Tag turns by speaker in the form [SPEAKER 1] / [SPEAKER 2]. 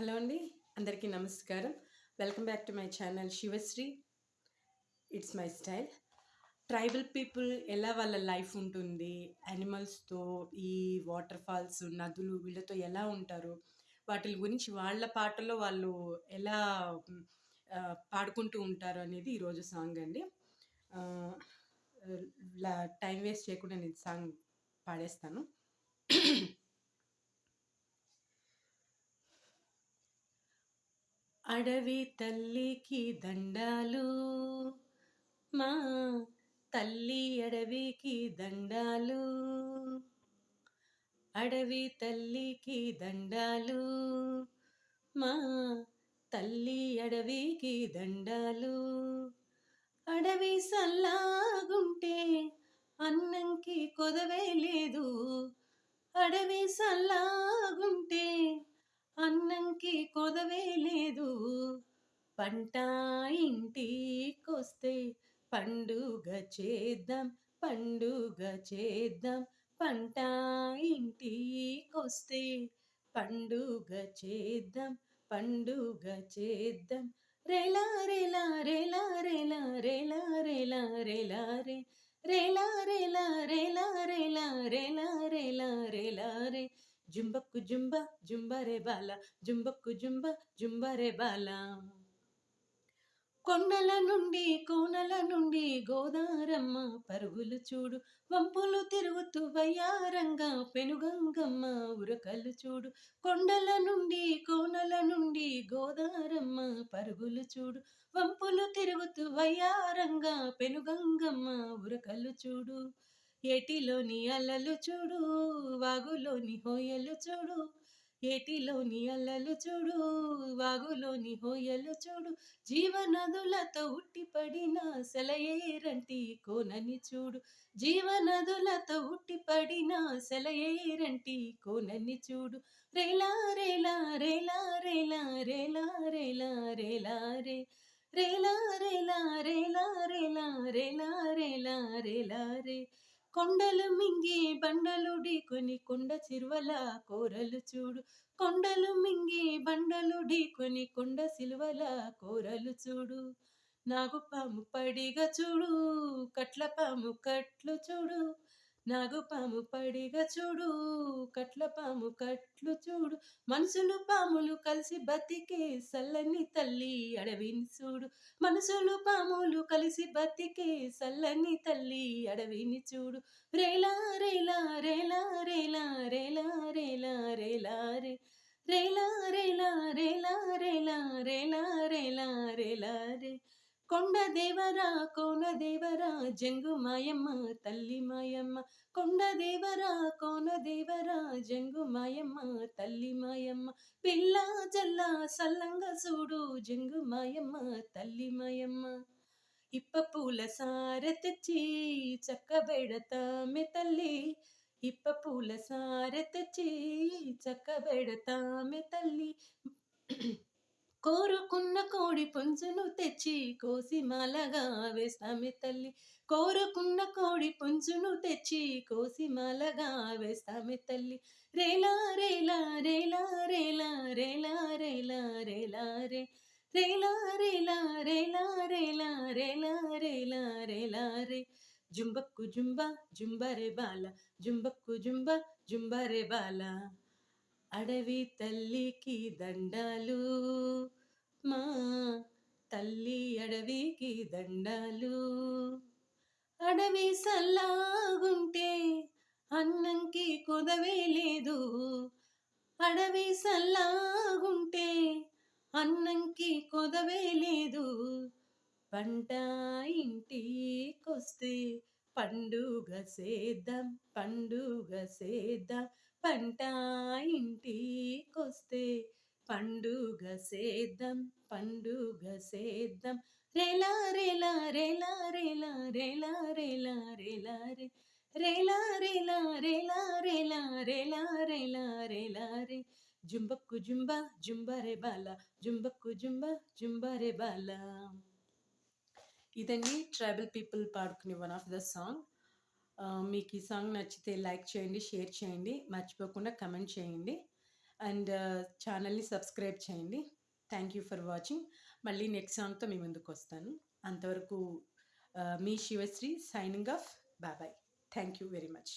[SPEAKER 1] Hello అండి అందరికీ నమస్కారం. Welcome back to my channel Sivasri. It's my style tribal people ఎలా వాళ్ళ లైఫ్ ఉంటుంది? యానిమల్స్తో ఈ వాటర్ ఫాల్స్ నదులు వీళ్ళతో ఎలా ఉంటారు? వాటి గురించి వాళ్ళ పాటలో వాళ్ళు ఎలా పాడుకుంటూ ఉంటారు అనేది ఈరోజు సాంగ్ అండి. లా- టైం వేస్ట్ చేయకుండా నేను సాంగ్ పాడేస్తాను. అడవి తల్లికి దండాలు. మా తల్లి అడవికి దండాలు. అడవి తల్లికి దండాలు. మా తల్లి అడవికి దండాలు. అడవి సల్లాగుంటే అన్నంకి కొదవే లేదు. అడవి సల్లా పంట ఇంటికొస్తే పండుగ చేద్దాం పండుగ చేద్దాం పంట ఇంటికొస్తే పండుగ చేద్దాం పండుగ చేద్దాం రేలా రేలా రేలా రేలా రేలా రేలా రేలా రే రేలా రేలా రేలా రేలా రేలా రేలా రేలా రే జుంబక్కు జుంబ జుంబరే బాల జుంబక్కు జుంబ జుంబరే బాలా కొండల నుండి కోనల నుండి గోదారమ్మ పరుగులు చూడు. వంపులు తిరుగుతూ వయ్యారంగా పెనుగంగమ్మ ఉరకలు చూడు. కొండల నుండి కోనల నుండి గోదారమ్మ పరుగులు చూడు. వంపులు తిరుగుతూ వయ్యారంగా పెనుగంగమ్మ ఉరకలు చూడు. ఏటిలోని అలలు చూడు వాగులోని హోయలు చూడు. ఏటిలోని అల్లలు చూడు వాగులోని హోయలు చూడు జీవనదులతో ఉట్టిపడిన సెలయేరంటి కోనని చూడు జీవనదులతో ఉట్టిపడిన సెలయేరంటి కోనని చూడు రేలా రేలా రేలా రేలా రేలా రేలా రేలా రే రేలా రేలా రేలా రేలా రేలా రేలా రేలా రే కొండలు మింగి బండలు ఢీకొని కొండ చిరువల కూరలు చూడు. కొండలు మింగి బండలు ఢీకొని కొండ సిలువల కోరలు చూడు. నాగుపాము పడిగా చూడు కట్ల పాము కట్లు చూడు. నాగుపాము పడిగా చూడు కట్ల పాము కట్లు చూడు మనుషులు పాములు కలిసి బతికే సల్లని తల్లి అడవిని చూడు మనసులు పాములు కలిసి బతికే సల్లని తల్లి అడవిని చూడు రేలా రేలా రేలా రేలా రేలా రేలా రేలా రే రేలా రేలా రేలా రేలా రేలా రేలా రేలా రే కొండ దేవరా కోన దేవరా జంగు మాయమ్మ తల్లి మాయమ్మ. కొండ దేవరా కోన దేవరా జంగు మాయమ్మ తల్లి మాయమ్మ. పిల్ల జల్ల సల్లంగా చూడు జంగు మాయమ్మ తల్లి మాయమ్మ. ఇప్ప పూల సార తెచ్చి చక్కబెడతామె తల్లి. ఇప్ప పూల సార తెచ్చి చక్కబెడతామె తల్లి. కోరుకున్న కోడి పుంజును తెచ్చి కోసి మాలగా వేస్తామె తల్లి కోరుకున్న కోడి పుంజును తెచ్చి కోసి మాలగా వేస్తామె తల్లి రేలా రేలా రేలా రేలా రేలా రేలా రేలా రే రేలా రేలా రేలా రేలా రేలా రేలా రేలా రే జుంబక్కు జుంబా జుంబరే బాల జుంబక్కు జుంబా జుంబరే బాల అడవి తల్లికి దండాలు మా తల్లి అడవికి దండాలు. అడవి సల్లాగుంటే అన్నంకి కొదవే లేదు. అడవి సల్లాగుంటే అన్నంకి కొదవే లేదు. పంట ఇంటికొస్తే పండుగ సేద్దాం పండుగ సేద్దాం. పంట ఇంటికొస్తే పండుగ సేద్దం పండుగ సేద్దం రేలా రేలా రేలా రేలా రేలా రేలా రేలా రే రేలా రేలా రేలా రేలా రేలా రేలా రేలా రే జుంబక్కు జుంబ రే బాల జుంబక్కు జుంబ రే బాల ఇదండి ట్రైబల్ పీపుల్ పాడుకునే వన్ ఆఫ్ ద సాంగ్ మీకు ఈ సాంగ్ నచ్చితే లైక్ చేయండి షేర్ చేయండి మర్చిపోకుండా కమెంట్ చేయండి. అండ్ ఛానల్ని సబ్స్క్రైబ్ చేయండి. థ్యాంక్ యూ ఫర్ వాచింగ్ మళ్ళీ నెక్స్ట్ సాంగ్తో మీ ముందుకు వస్తాను. అంతవరకు మీ Sivasri signing off bye bye thank you very much